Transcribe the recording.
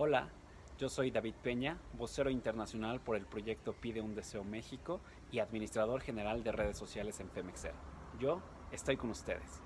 Hola, yo soy David Peña, vocero internacional por el proyecto Pide un Deseo México y administrador general de redes sociales en Femexer. Yo estoy con ustedes.